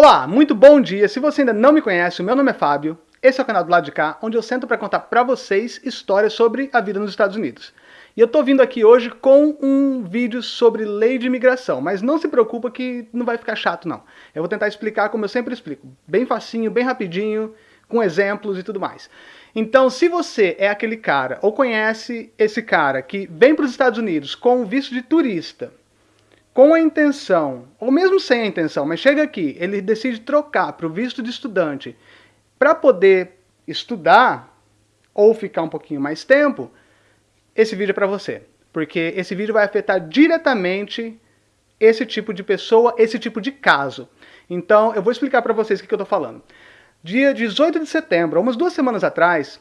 Olá, muito bom dia. Se você ainda não me conhece, o meu nome é Fábio. Esse é o canal do lado de cá, onde eu sento para contar para vocês histórias sobre a vida nos Estados Unidos. E eu tô vindo aqui hoje com um vídeo sobre lei de imigração, mas não se preocupa que não vai ficar chato não. Eu vou tentar explicar como eu sempre explico, bem facinho, bem rapidinho, com exemplos e tudo mais. Então, se você é aquele cara, ou conhece esse cara que vem para os Estados Unidos com visto de turista, com a intenção, ou mesmo sem a intenção, mas chega aqui, ele decide trocar para o visto de estudante para poder estudar ou ficar um pouquinho mais tempo, esse vídeo é para você. Porque esse vídeo vai afetar diretamente esse tipo de pessoa, esse tipo de caso. Então, eu vou explicar para vocês o que eu estou falando. Dia 18 de setembro, umas duas semanas atrás,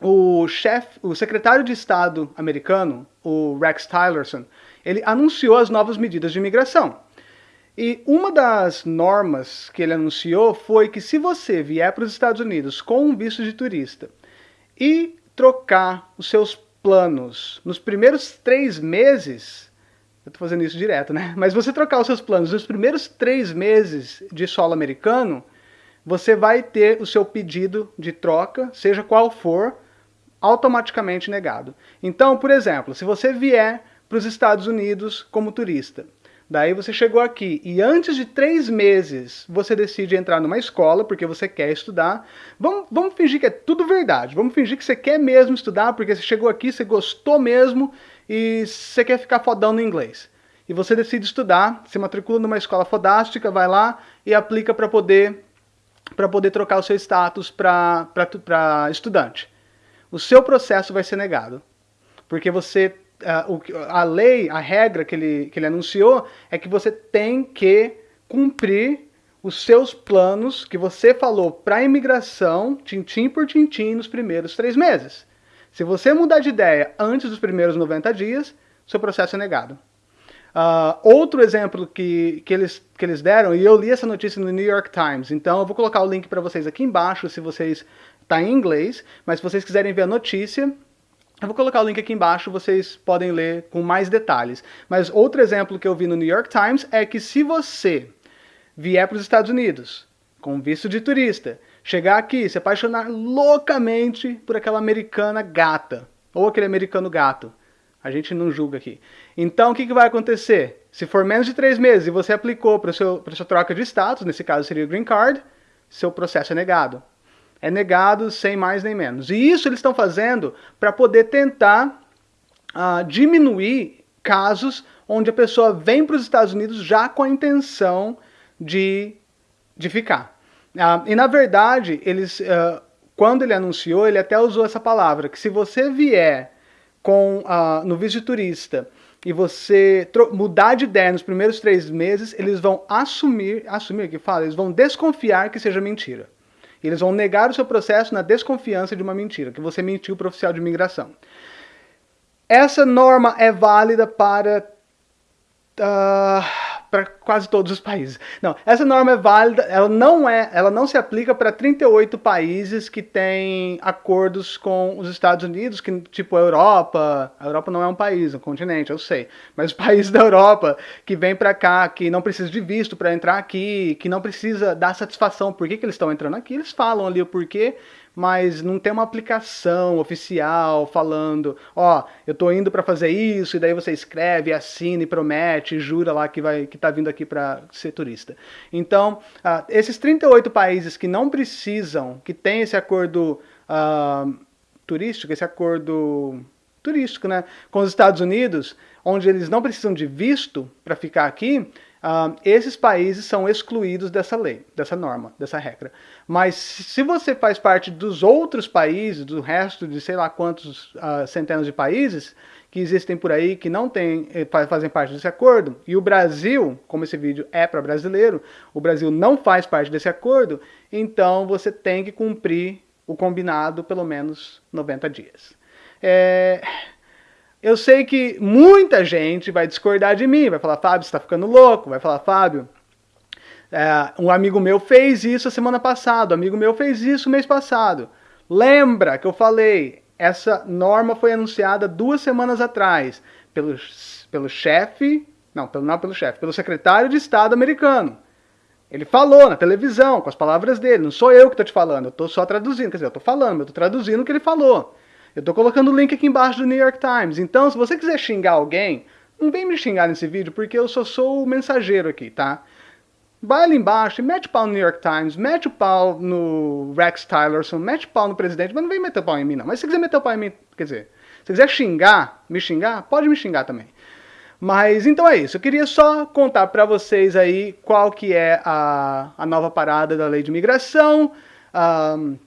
o chefe, o secretário de Estado americano, o Rex Tillerson, ele anunciou as novas medidas de imigração. E uma das normas que ele anunciou foi que se você vier para os Estados Unidos com um visto de turista e trocar os seus planos nos primeiros três meses, eu estou fazendo isso direto, né? Mas você trocar os seus planos nos primeiros três meses de solo americano, você vai ter o seu pedido de troca, seja qual for, automaticamente negado. Então, por exemplo, se você vier para os Estados Unidos como turista, daí você chegou aqui e antes de três meses você decide entrar numa escola porque você quer estudar, vamos, vamos fingir que é tudo verdade, vamos fingir que você quer mesmo estudar porque você chegou aqui, você gostou mesmo e você quer ficar fodão no inglês. E você decide estudar, se matricula numa escola fodástica, vai lá e aplica para poder para poder trocar o seu status para estudante o seu processo vai ser negado. Porque você, a, lei, a regra que ele, que ele anunciou é que você tem que cumprir os seus planos que você falou para a imigração, tintim por tintim, nos primeiros três meses. Se você mudar de ideia antes dos primeiros 90 dias, seu processo é negado. Uh, outro exemplo que, que, eles, que eles deram, e eu li essa notícia no New York Times, então eu vou colocar o link para vocês aqui embaixo, se vocês Está em inglês, mas se vocês quiserem ver a notícia, eu vou colocar o link aqui embaixo, vocês podem ler com mais detalhes. Mas outro exemplo que eu vi no New York Times é que se você vier para os Estados Unidos com visto de turista, chegar aqui, se apaixonar loucamente por aquela americana gata, ou aquele americano gato, a gente não julga aqui. Então o que, que vai acontecer? Se for menos de três meses e você aplicou para a sua troca de status, nesse caso seria o green card, seu processo é negado é negado sem mais nem menos. E isso eles estão fazendo para poder tentar uh, diminuir casos onde a pessoa vem para os Estados Unidos já com a intenção de, de ficar. Uh, e na verdade, eles, uh, quando ele anunciou, ele até usou essa palavra, que se você vier com, no visto de turista e você mudar de ideia nos primeiros três meses, eles vão assumir, assumir que fala, eles vão desconfiar que seja mentira. Eles vão negar o seu processo na desconfiança de uma mentira, que você mentiu para o oficial de imigração. Essa norma é válida para uh, para quase todos os países. Não, essa norma é válida, ela não é, ela não se aplica para 38 países que têm acordos com os Estados Unidos, que tipo a Europa, a Europa não é um país, um continente, eu sei, mas os países da Europa que vêm para cá, que não precisa de visto para entrar aqui, que não precisa dar satisfação por que, que eles estão entrando aqui, eles falam ali o porquê, mas não tem uma aplicação oficial falando, ó, eu tô indo para fazer isso, e daí você escreve, assina e promete, jura lá que vai que tá vindo aqui para ser turista. Então, uh, esses 38 países que não precisam, que tem esse acordo uh, turístico, esse acordo turístico, né, com os Estados Unidos, onde eles não precisam de visto para ficar aqui, Uh, esses países são excluídos dessa lei, dessa norma, dessa regra. Mas se você faz parte dos outros países, do resto de sei lá quantos uh, centenas de países que existem por aí, que não tem, eh, fazem parte desse acordo, e o Brasil, como esse vídeo é para brasileiro, o Brasil não faz parte desse acordo, então você tem que cumprir o combinado pelo menos 90 dias. É... Eu sei que muita gente vai discordar de mim, vai falar, Fábio, você está ficando louco, vai falar, Fábio, é, um amigo meu fez isso a semana passada, um amigo meu fez isso mês passado. Lembra que eu falei, essa norma foi anunciada duas semanas atrás pelo, pelo chefe, não, pelo, não pelo chefe, pelo secretário de Estado americano. Ele falou na televisão, com as palavras dele, não sou eu que estou te falando, eu estou só traduzindo, quer dizer, eu estou falando, eu estou traduzindo o que ele falou. Eu estou colocando o link aqui embaixo do New York Times. Então, se você quiser xingar alguém, não vem me xingar nesse vídeo, porque eu só sou o mensageiro aqui, tá? Vai ali embaixo e mete o pau no New York Times, mete o pau no Rex Tillerson, mete o pau no presidente, mas não vem meter o pau em mim, não. Mas se quiser meter o pau em mim, quer dizer, se quiser xingar, me xingar, pode me xingar também. Mas então é isso, eu queria só contar para vocês aí qual que é a, a nova parada da lei de imigração. Um,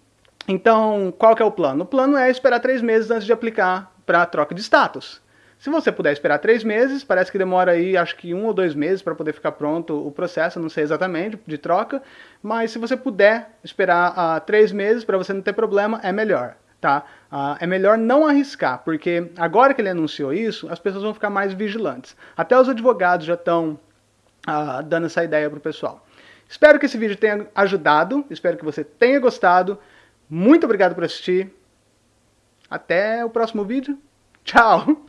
então, qual que é o plano? O plano é esperar três meses antes de aplicar para troca de status. Se você puder esperar três meses, parece que demora aí, acho que um ou dois meses para poder ficar pronto o processo, não sei exatamente, de troca, mas se você puder esperar uh, três meses para você não ter problema, é melhor tá? Uh, é melhor não arriscar, porque agora que ele anunciou isso, as pessoas vão ficar mais vigilantes. Até os advogados já estão uh, ah, dando essa ideia para o pessoal. Espero que esse vídeo tenha ajudado, espero que você tenha gostado. Muito obrigado por assistir. Até o próximo vídeo. Tchau!